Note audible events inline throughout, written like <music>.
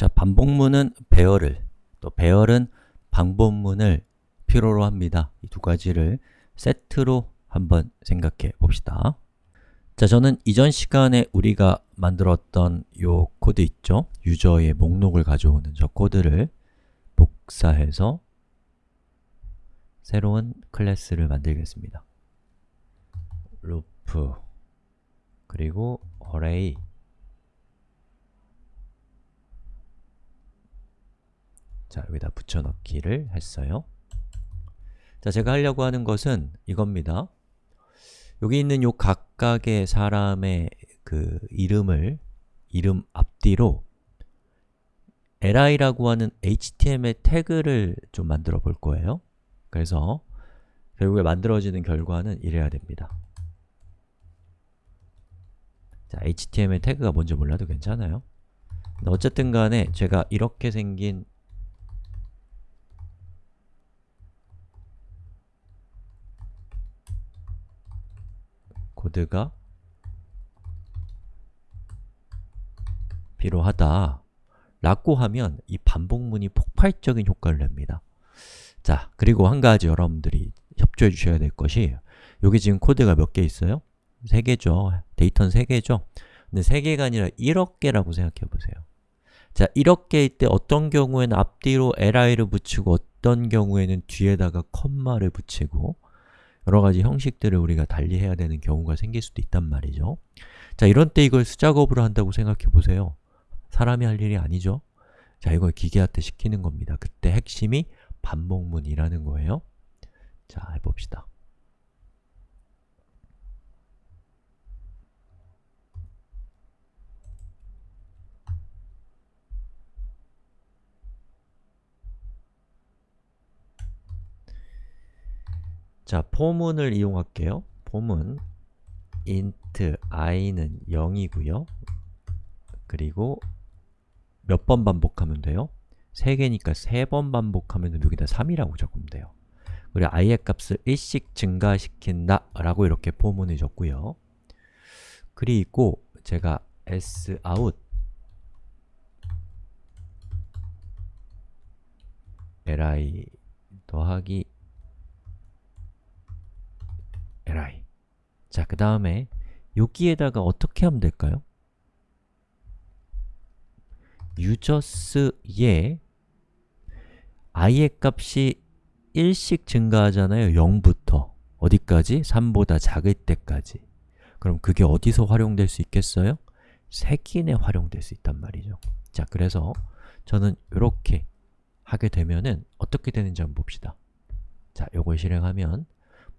자, 반복문은 배열을, 또 배열은 반복문을 필요로 합니다. 이 두 가지를 세트로 한번 생각해 봅시다. 자, 저는 이전 시간에 우리가 만들었던 요 코드 있죠? 유저의 목록을 가져오는 저 코드를 복사해서 새로운 클래스를 만들겠습니다. 루프 그리고 array 자, 여기다 붙여넣기를 했어요. 자, 제가 하려고 하는 것은 이겁니다. 여기 있는 요 각각의 사람의 그 이름을 이름 앞뒤로 li라고 하는 html 태그를 좀 만들어 볼 거예요. 그래서 결국에 만들어지는 결과는 이래야 됩니다. 자, html 태그가 뭔지 몰라도 괜찮아요. 어쨌든 간에 제가 이렇게 생긴 코드가 필요하다 라고 하면 이 반복문이 폭발적인 효과를 냅니다 자, 그리고 한 가지 여러분들이 협조해 주셔야 될 것이 여기 지금 코드가 몇 개 있어요? 3개죠. 데이터는 3개죠. 근데 3개가 아니라 1억 개라고 생각해 보세요. 자, 1억 개일 때 어떤 경우에는 앞뒤로 li를 붙이고 어떤 경우에는 뒤에다가 컴마를 붙이고 여러 가지 형식들을 우리가 달리해야 되는 경우가 생길 수도 있단 말이죠. 자, 이런 때 이걸 수작업으로 한다고 생각해 보세요. 사람이 할 일이 아니죠. 자, 이걸 기계한테 시키는 겁니다. 그때 핵심이 반복문이라는 거예요. 자, 해봅시다. 자, 포문을 이용할게요. 포문 int i는 0이고요. 그리고 몇 번 반복하면 돼요? 3개니까 3번 반복하면 여기다 3이라고 적으면 돼요. 그리고 i의 값을 1씩 증가시킨다 라고 이렇게 포문을 줬고요. 그리고 제가 sout li 더하기 li 자, 그 다음에 여기에다가 어떻게 하면 될까요? users의 i의 값이 1씩 증가하잖아요. 0부터 어디까지? 3보다 작을 때까지 그럼 그게 어디서 활용될 수 있겠어요? 색인에 활용될 수 있단 말이죠. 자, 그래서 저는 이렇게 하게 되면은 어떻게 되는지 한번 봅시다. 자, 요걸 실행하면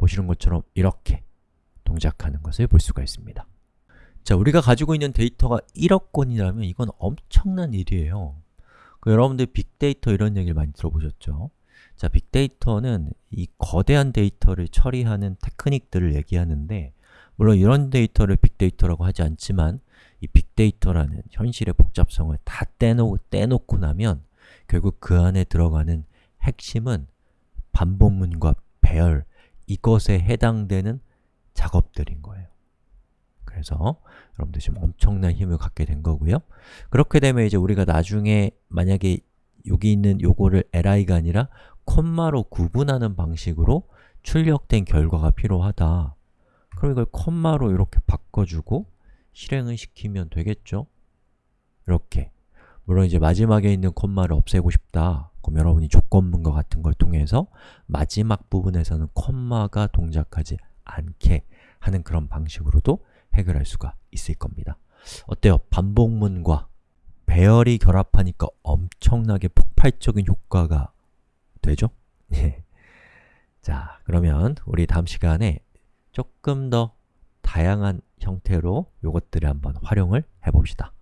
보시는 것처럼 이렇게 동작하는 것을 볼 수가 있습니다. 자, 우리가 가지고 있는 데이터가 1억 건이라면 이건 엄청난 일이에요. 그 여러분들 빅데이터 이런 얘기를 많이 들어보셨죠? 자, 빅데이터는 이 거대한 데이터를 처리하는 테크닉들을 얘기하는데 물론 이런 데이터를 빅데이터라고 하지 않지만 이 빅데이터라는 현실의 복잡성을 다 떼놓, 떼놓고 나면 결국 그 안에 들어가는 핵심은 반복문과 배열, 이것에 해당되는 작업들인 거예요. 그래서 여러분들 지금 엄청난 힘을 갖게 된 거고요. 그렇게 되면 이제 우리가 나중에 만약에 여기 있는 요거를 li가 아니라 콤마로 구분하는 방식으로 출력된 결과가 필요하다. 그럼 이걸 콤마로 이렇게 바꿔주고 실행을 시키면 되겠죠? 이렇게 물론 이제 마지막에 있는 콤마를 없애고 싶다. 그럼 여러분이 조건문과 같은 걸 통해서 마지막 부분에서는 콤마가 동작하지 않게 하는 그런 방식으로도 해결할 수가 있을 겁니다. 어때요? 반복문과 배열이 결합하니까 엄청나게 폭발적인 효과가 되죠? <laughs> 예. 자, 그러면 우리 다음 시간에 조금 더 다양한 형태로 이것들을 한번 활용을 해봅시다.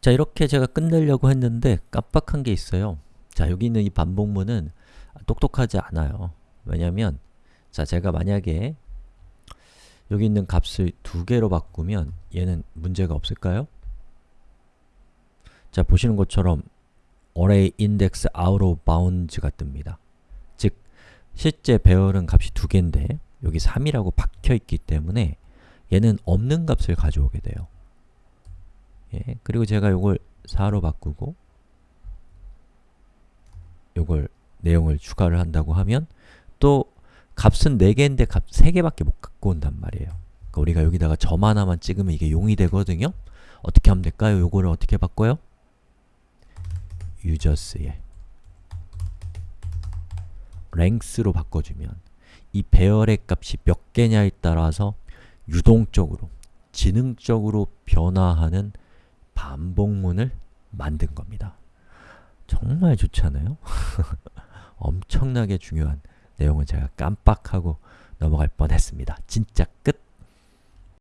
자, 이렇게 제가 끝내려고 했는데 깜빡한 게 있어요. 자, 여기 있는 이 반복문은 똑똑하지 않아요. 왜냐면 자, 제가 만약에 여기 있는 값을 두 개로 바꾸면 얘는 문제가 없을까요? 자, 보시는 것처럼 array index out of bounds가 뜹니다. 즉, 실제 배열은 값이 두 개인데 여기 3이라고 박혀 있기 때문에 얘는 없는 값을 가져오게 돼요. 예, 그리고 제가 이걸 4로 바꾸고 요걸 내용을 추가를 한다고 하면 또 값은 4개인데 값 3개밖에 못 갖고 온단 말이에요. 그러니까 우리가 여기다가 점 하나만 찍으면 이게 용이 되거든요. 어떻게 하면 될까요? 요거를 어떻게 바꿔요? users에 length로 바꿔주면 이 배열의 값이 몇 개냐에 따라서 유동적으로, 지능적으로 변화하는 반복문을 만든 겁니다. 정말 좋잖아요? <laughs> 엄청나게 중요한 내용은 제가 깜빡하고 넘어갈 뻔했습니다. 진짜 끝!